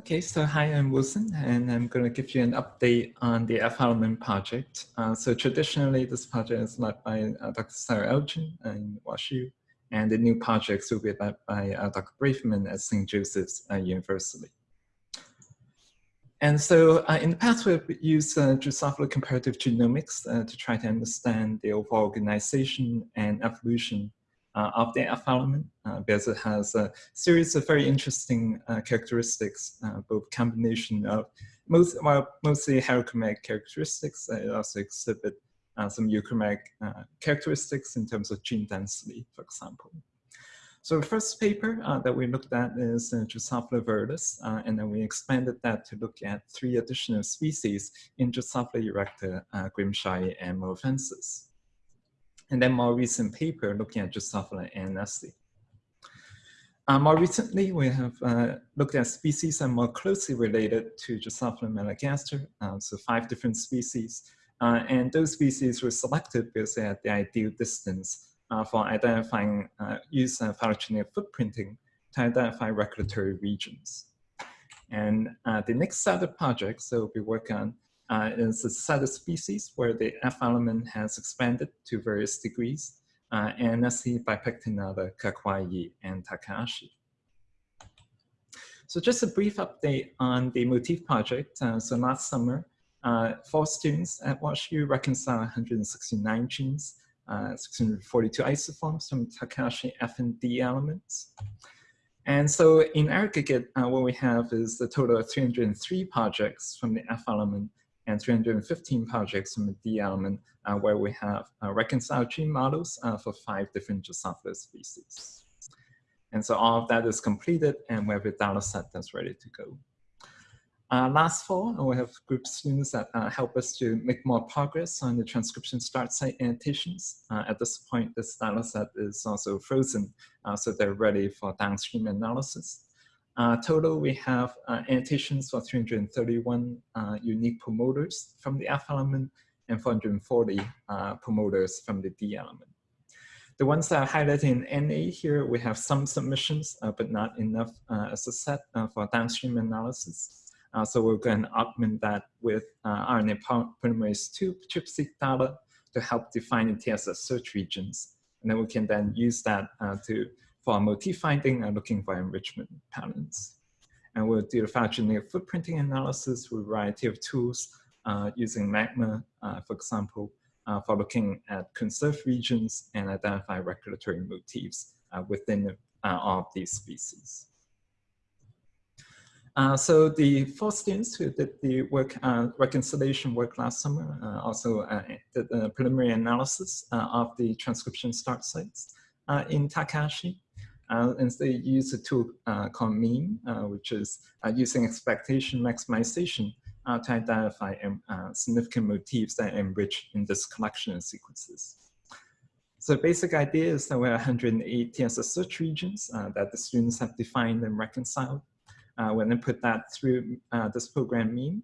Okay, so hi, I'm Wilson, and I'm going to give you an update on the F-element project. Uh, so traditionally, this project is led by uh, Dr. Sarah Elgin in WashU, and the new projects will be led by uh, Dr. Braverman at St. Joseph's uh, University. And so uh, in the past, we've used uh, Drosophila comparative genomics to try to understand the overall organization and evolution of the F element uh, because it has a series of very interesting uh, characteristics, both combination of most, well, mostly heterochromatic characteristics. it also exhibit some euchromatic characteristics in terms of gene density, for example. So the first paper uh, that we looked at is uh, Drosophila virilis, uh, and then we expanded that to look at three additional species in Drosophila erecta, uh, and mojavensis and then more recent paper looking at Drosophila ananassae. Uh, more recently, we have uh, looked at species that are more closely related to Drosophila melanogaster, uh, so five different species. Uh, and those species were selected because they had the ideal distance uh, for identifying, uh, use uh, phylogenetic footprinting to identify regulatory regions. And the next set of projects that we'll be working on uh, is a set of species where the F element has expanded to various degrees, uh, ananassae bipectinata, kikkawai, and takahashii. So just a brief update on the motif project. Uh, so last summer, uh, four students at WashU reconciled 169 genes, uh, 642 isoforms from takahashii F and D elements. And so in aggregate, uh, what we have is a total of 303 projects from the F element and 315 projects from the D element uh, where we have uh, reconciled gene models uh, for five different Drosophila species. And so all of that is completed and we have a data set that's ready to go. Uh, last fall, we have group students that uh, help us to make more progress on the transcription start site annotations. Uh, at this point, this data set is also frozen, so they're ready for downstream analysis. Uh, total, we have uh, annotations for 331 uh, unique promoters from the F element and 440 uh, promoters from the D element. The ones that are highlighted in NA here, we have some submissions, uh, but not enough uh, as a set for downstream analysis. so we're going to augment that with RNA polymerase II ChIP-seq data to help define the TSS search regions. And then we can then use that to for motif finding and looking for enrichment patterns. And we'll do the phylogenetic footprinting analysis with a variety of tools uh, using MAGMA, uh, for example, uh, for looking at conserved regions and identify regulatory motifs uh, within uh, all of these species. Uh, so the four students who did the work, reconciliation work last summer also did the preliminary analysis of the transcription start sites in takahashii. Uh, and they use a tool uh, called MEME, uh, which is uh, using expectation maximization uh, to identify um, uh, significant motifs that enrich in this collection of sequences. So the basic idea is that we have 108 TSS search regions that the students have defined and reconciled. when they put that through this program MEME,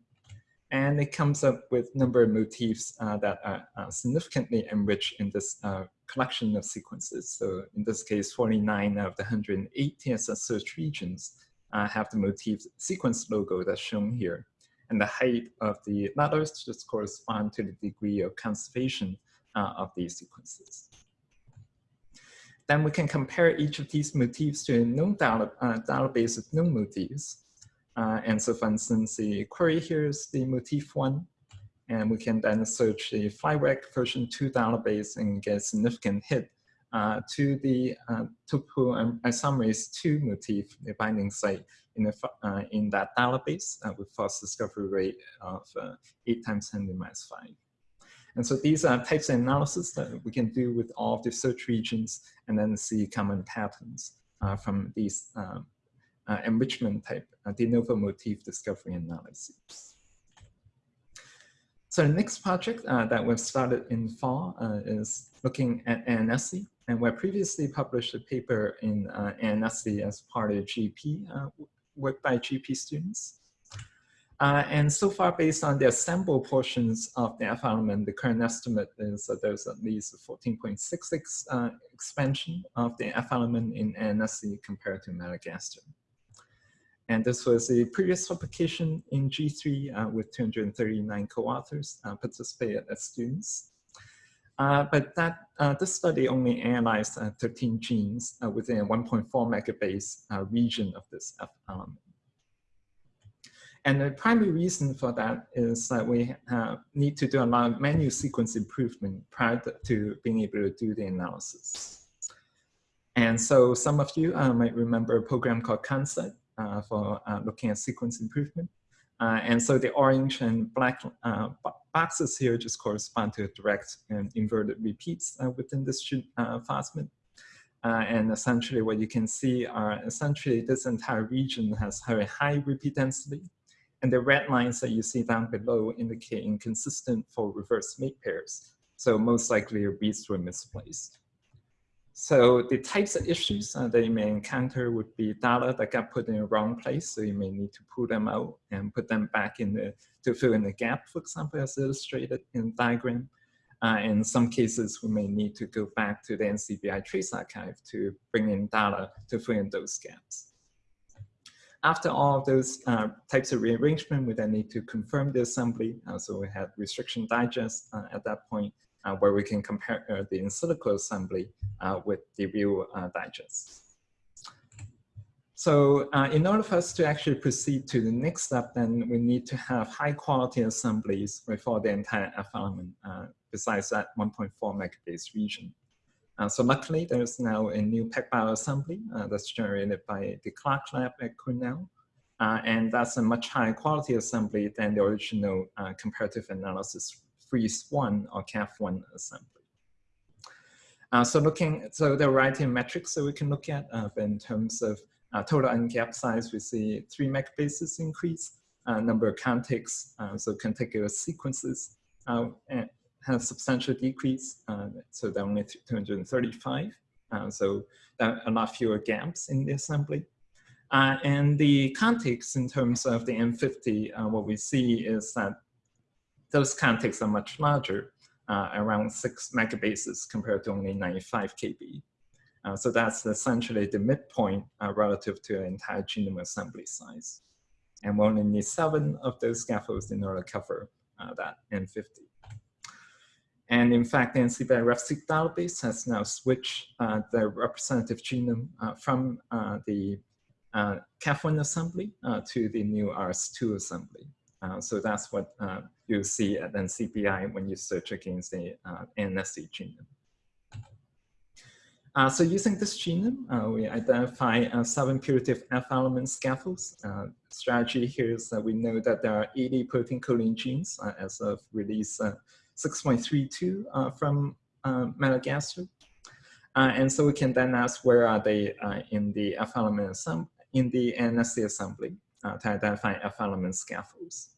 and it comes up with number of motifs uh, that are uh, significantly enriched in this uh, collection of sequences. So in this case, 49 of the 108 TSS search regions uh, have the motif sequence logo that's shown here. And the height of the letters just correspond to the degree of conservation uh, of these sequences. Then we can compare each of these motifs to a known data, uh, database of known motifs. Uh, and so for instance, the query here is the motif one, and we can then search the FlyReg version 2 database and get a significant hit uh, to the uh, tuple isomerase 2 motif, the binding site in, the, uh, in that database uh, with fast discovery rate of uh, 8 times 10 to the minus 5. And so these are types of analysis that we can do with all of the search regions and then see common patterns uh, from these um, enrichment type de novo motif discovery analysis. So the next project uh, that we've started in fall uh, is looking at ANSI. And we previously published a paper in uh, as part of GP uh, work by GP students. Uh, and so far, based on the assembled portions of the F element, the current estimate is that there's at least a 14.66 uh, expansion of the F element in ANSI compared to Melanogaster. And this was a previous publication in G3 uh, with 239 co-authors uh, participated as students. Uh, but that uh, this study only analyzed uh, 13 genes uh, within a 1.4 megabase region of this F element. And the primary reason for that is that we need to do a lot of manual sequence improvement prior to being able to do the analysis. And so some of you might remember a program called Consed, uh, for uh, looking at sequence improvement. Uh, and so the orange and black boxes here just correspond to direct and inverted repeats within this plasmid. Uh, and essentially what you can see are essentially this entire region has very high repeat density. And the red lines that you see down below indicate inconsistent for reverse mate pairs. So most likely your beads were misplaced. So the types of issues uh, that you may encounter would be data that got put in the wrong place. So you may need to pull them out and put them back in the, to fill in the gap, for example, as illustrated in the diagram. Uh, in some cases, we may need to go back to the NCBI trace archive to bring in data to fill in those gaps. After all those uh, types of rearrangement, we then need to confirm the assembly. Uh, so we had restriction digest uh, at that point where we can compare uh, the in silico assembly uh, with the real digest. So uh, in order for us to actually proceed to the next step, then we need to have high quality assemblies for the entire F element, uh, besides that 1.4 megabase region. Uh, so luckily, there's now a new PacBio assembly that's generated by the Clark lab at Cornell. and that's a much higher quality assembly than the original comparative analysis freeze one or CAF1 assembly. Uh, so looking, so there are variety of metrics that we can look at uh, in terms of uh, total ungap size, we see three megabases increase, uh, number of contigs, uh, so contiguous sequences uh, has substantial decrease, so they're only 235. so a lot fewer gaps in the assembly. and the contigs in terms of the N50, what we see is that those contigs are much larger, uh, around six megabases compared to only 95 KB. Uh, so that's essentially the midpoint uh, relative to an entire genome assembly size. And we only need seven of those scaffolds in order to cover uh, that N50. And in fact, the NCBI RefSeq database has now switched uh, the representative genome uh, from the CAF1 assembly to the new RS2 assembly. Uh, so that's what uh, you see at NCBI when you search against the uh, NSC genome. Uh, so using this genome, uh, we identify seven putative F element scaffolds. strategy here is that we know that there are 80 protein coding genes as of release 6.32 from melanogaster. and so we can then ask where are they in the F element in the NSC assembly to identify F element scaffolds.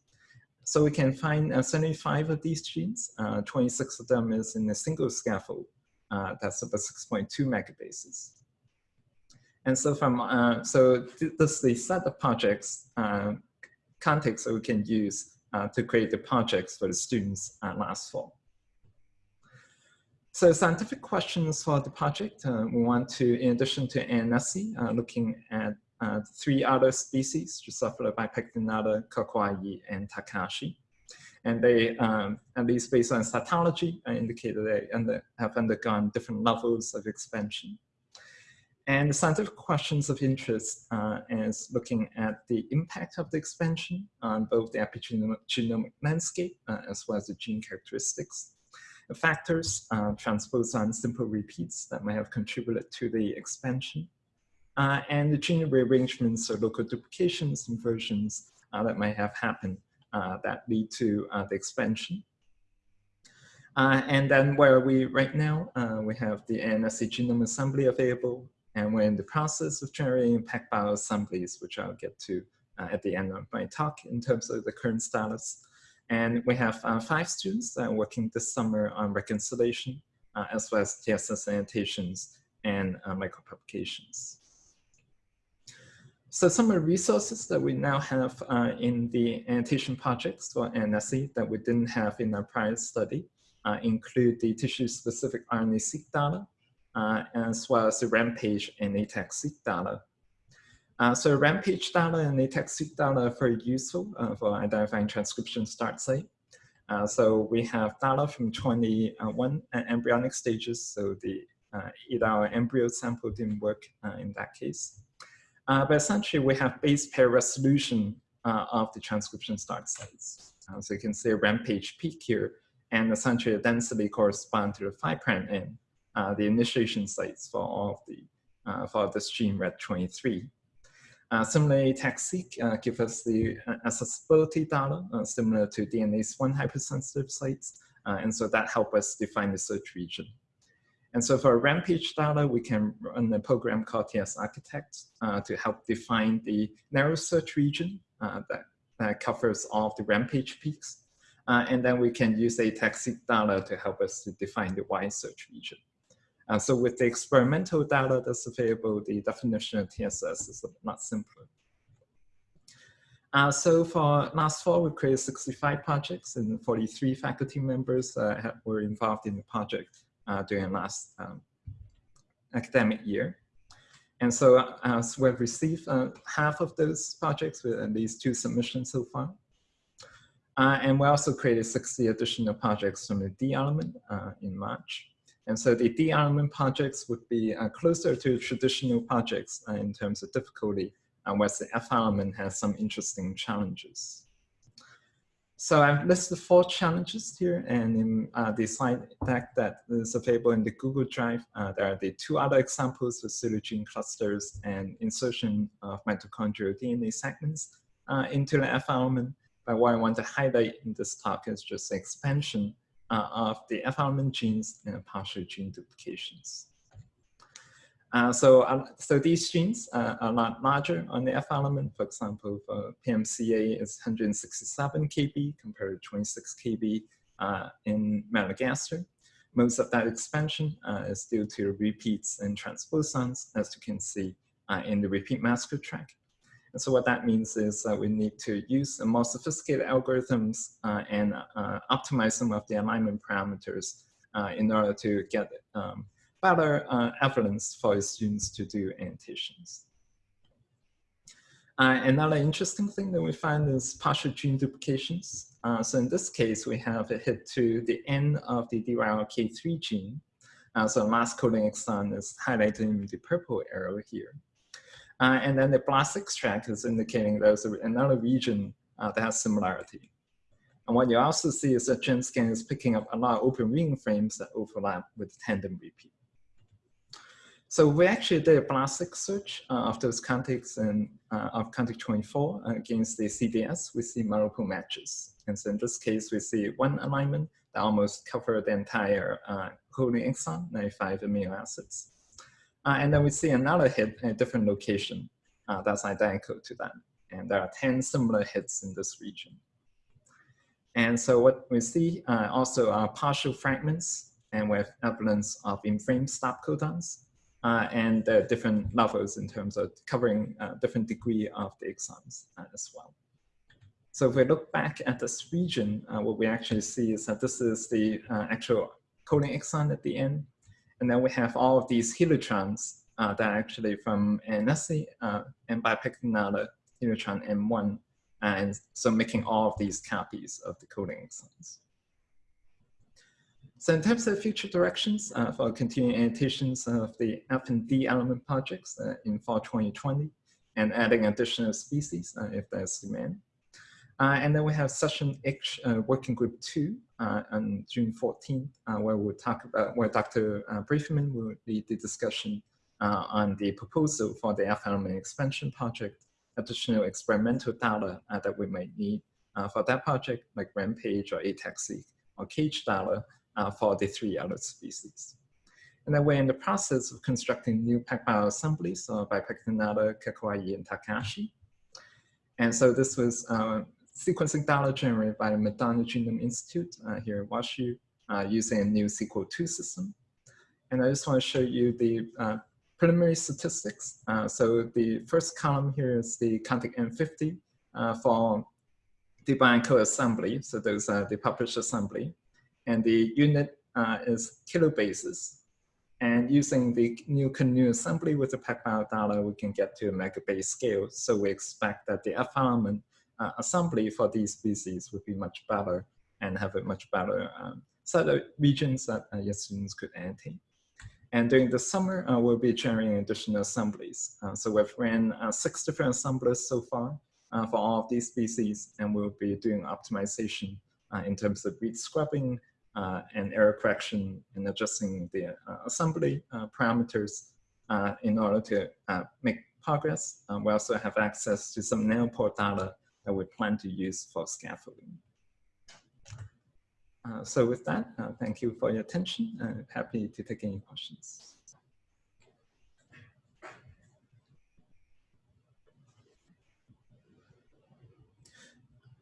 So we can find uh, 75 of these genes. Uh, 26 of them is in a single scaffold. Uh, that's about 6.2 megabases. And so from uh, so th this is the set of projects uh, context that we can use uh, to create the projects for the students last fall. So scientific questions for the project, we want to, in addition to ANSI, looking at uh, three other species, Drosophila bipectinata, kikkawai, and takahashii. And they, um, at least based on cytology, uh, indicated they under, have undergone different levels of expansion. And the scientific questions of interest uh, is looking at the impact of the expansion on both the epigenomic landscape uh, as well as the gene characteristics. Factors, uh, transposon simple repeats that may have contributed to the expansion uh, and the gene rearrangements or local duplications and versions uh, that might have happened uh, that lead to uh, the expansion. Uh, and then where we right now, we have the ANSC genome assembly available, and we're in the process of generating PacBio assemblies, which I'll get to at the end of my talk in terms of the current status. And we have uh, five students that are working this summer on reconciliation, uh, as well as TSS annotations and uh, micropublications. So some of the resources that we now have uh, in the annotation projects for NSC that we didn't have in our prior study uh, include the tissue-specific RNA-seq data, uh, as well as the Rampage and ATAC-seq data. Uh, so Rampage data and ATAC-seq data are very useful uh, for identifying transcription start site. Uh, so we have data from 21 embryonic stages. So the uh, either our embryo sample didn't work in that case. Uh, but essentially we have base pair resolution of the transcription start sites. so you can see a rampage peak here and essentially the density correspond to the 5 prime end, the initiation sites for all of the for this gene RED23. Uh, similarly, ATAC-seq uh, gives us the uh, accessibility data uh, similar to DNase I hypersensitive sites. Uh, and so that helps us define the search region. And so for Rampage data, we can run a program called TSRchitect uh, to help define the narrow search region that, that covers all of the Rampage peaks. and then we can use ATAC-seq data to help us to define the wide search region. Uh, so with the experimental data that's available, the definition of TSS is a lot simpler. Uh, so for last fall, we created 65 projects and 43 faculty members uh, were involved in the project uh, during last um, academic year. And so uh, as we've received uh, half of those projects with at least two submissions so far. and we also created 60 additional projects from the D element in March. And so the D element projects would be uh, closer to traditional projects uh, in terms of difficulty, uh, whereas the F element has some interesting challenges. So I've listed four challenges here, and in uh, the slide deck that is available in the Google Drive, uh, there are the two other examples with pseudogene clusters and insertion of mitochondrial DNA segments uh, into the F element. But what I want to highlight in this talk is just expansion uh, of the F element genes and partial gene duplications. Uh, so, uh, so these genes uh, are a lot larger on the F element. For example, for PMCA is 167 kb compared to 26 kb uh, in melanogaster. Most of that expansion uh, is due to repeats in transposons, as you can see in the RepeatMasker track. And so what that means is that we need to use more sophisticated algorithms uh, and uh, optimize some of the alignment parameters uh, in order to get um, better uh, evidence for students to do annotations. Uh, another interesting thing that we find is partial gene duplications. Uh, so in this case, we have a hit to the end of the DYRK3 gene. so last coding exon is highlighted in the purple arrow here. Uh, and then the BLASTX track is indicating there's another region uh, that has similarity. And what you also see is that GenScan is picking up a lot of open ring frames that overlap with tandem repeat. So we actually did a BLASTIC search uh, of those contigs and uh, of contig 24 against the CDS. We see multiple matches. And so in this case, we see one alignment that almost covered the entire uh, exon, 95 amino acids. Uh, and then we see another hit in a different location uh, that's identical to that. And there are 10 similar hits in this region. And so what we see uh, also are partial fragments and with evidence of in-frame stop codons uh, and different levels in terms of covering uh, different degree of the exons uh, as well. So if we look back at this region, what we actually see is that this is the actual coding exon at the end. And then we have all of these helitrons uh, that are actually from NSC uh, and by picking out a helitron M1, and so making all of these copies of the coding exons. So in terms of future directions uh, for continuing annotations of the F and D element projects uh, in fall 2020 and adding additional species uh, if there's demand. Uh, and then we have session H uh, working group two uh, on June 14th, uh, where we'll talk about, where Dr. Braverman will lead the discussion on the proposal for the F element expansion project, additional experimental data that we might need for that project, like Rampage or ATAC-seq or cage data for the three other species. And then we're in the process of constructing new PacBio assemblies uh, by Pectinata, kikkawai, and takahashii. And so this was uh, sequencing data generated by the McDonnell Genome Institute uh, here in WashU uh, using a new Sequel II system. And I just want to show you the uh, preliminary statistics. Uh, so the first column here is the Contig N50 uh, for the bioencode assembly. So those are the published assembly. And the unit uh, is kilobases. And using the new Canu assembly with the PacBio data, we can get to a megabase scale. So we expect that the F element uh, assembly for these species would be much better and have a much better um, set of regions that uh, your students could annotate. And during the summer, uh, we'll be generating additional assemblies. Uh, so we've ran uh, six different assemblers so far uh, for all of these species, and we'll be doing optimization uh, in terms of breed scrubbing and error correction and adjusting the assembly parameters in order to make progress. we also have access to some nanopore data that we plan to use for scaffolding. Uh, so with that, uh, thank you for your attention. Uh, happy to take any questions.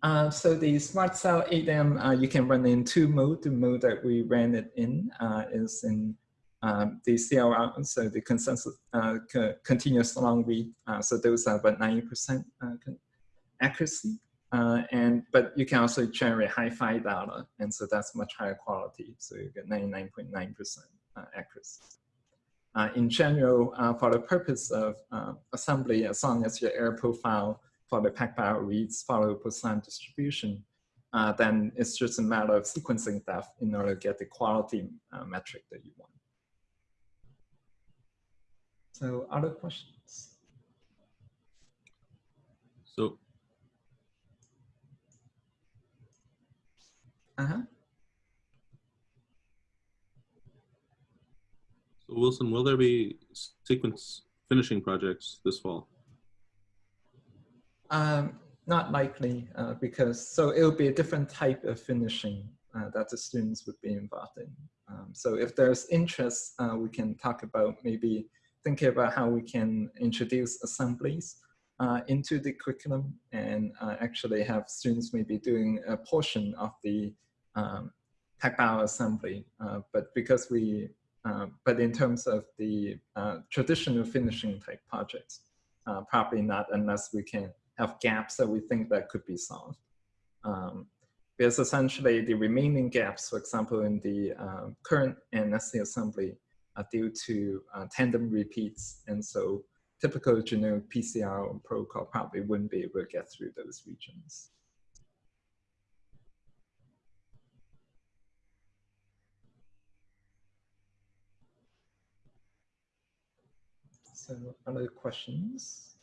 Uh, so the Smart Cell 8M, uh, you can run in two modes. The mode that we ran it in uh, is in um, the CLR, so the consensus co continuous long read. so those are about 90% accuracy. Uh, and but you can also generate hi-fi data, and so that's much higher quality. So you get 99.9% uh, accuracy. Uh, in general, uh, for the purpose of uh, assembly, as long as your error profile for the PacBio reads follow the Poisson distribution, uh, then it's just a matter of sequencing depth in order to get the quality metric that you want. So other questions? So Uh-huh. So Wilson, will there be sequence finishing projects this fall? Um, not likely, uh, because so it would be a different type of finishing uh, that the students would be involved in. Um, so if there's interest, uh, we can talk about maybe thinking about how we can introduce assemblies uh, into the curriculum and uh, actually have students maybe doing a portion of the um, PacBio assembly, uh, but because we, but in terms of the traditional finishing type projects, probably not unless we can have gaps that we think that could be solved. Um, because essentially the remaining gaps, for example, in the uh, current NSC assembly are due to uh, tandem repeats. And so typical generic PCR protocol probably wouldn't be able to get through those regions. So other questions?